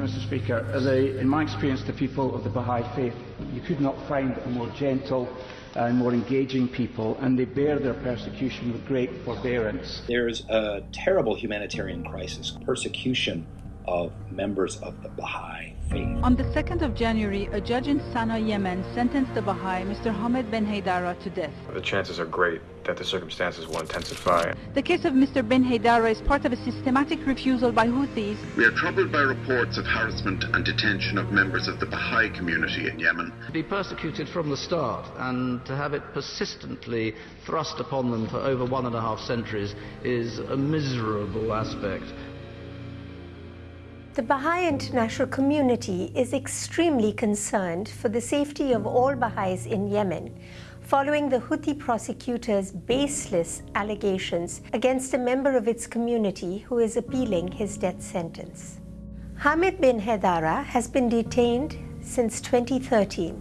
Mr Speaker. The, in my experience, the people of the Baha'i faith, you could not find a more gentle and more engaging people, and they bear their persecution with great forbearance. There's a terrible humanitarian crisis, persecution of members of the Baha'i faith. On the 2nd of January, a judge in Sana'a, Yemen sentenced the Baha'i, Mr. Hamid bin Haydara, to death. The chances are great that the circumstances will intensify. The case of Mr. bin Haydara is part of a systematic refusal by Houthis. We are troubled by reports of harassment and detention of members of the Baha'i community in Yemen. To be persecuted from the start and to have it persistently thrust upon them for over one and a half centuries is a miserable aspect the Baha'i international community is extremely concerned for the safety of all Baha'is in Yemen following the Houthi prosecutors' baseless allegations against a member of its community who is appealing his death sentence. Hamid bin Haydara has been detained since 2013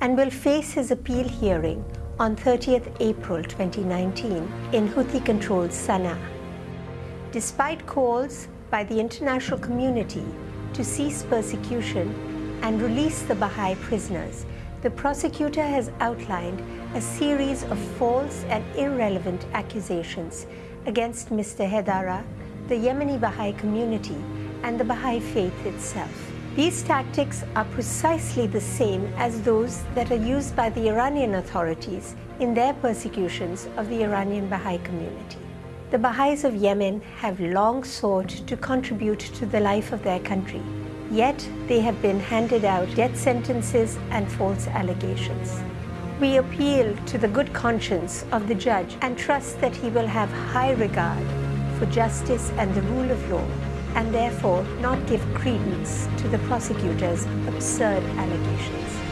and will face his appeal hearing on 30th April 2019 in Houthi-controlled Sana'a. Despite calls by the international community to cease persecution and release the Baha'i prisoners, the prosecutor has outlined a series of false and irrelevant accusations against Mr. Haydara, the Yemeni Baha'i community, and the Baha'i faith itself. These tactics are precisely the same as those that are used by the Iranian authorities in their persecutions of the Iranian Baha'i community. The Baha'is of Yemen have long sought to contribute to the life of their country, yet they have been handed out death sentences and false allegations. We appeal to the good conscience of the judge and trust that he will have high regard for justice and the rule of law and therefore not give credence to the prosecutor's absurd allegations.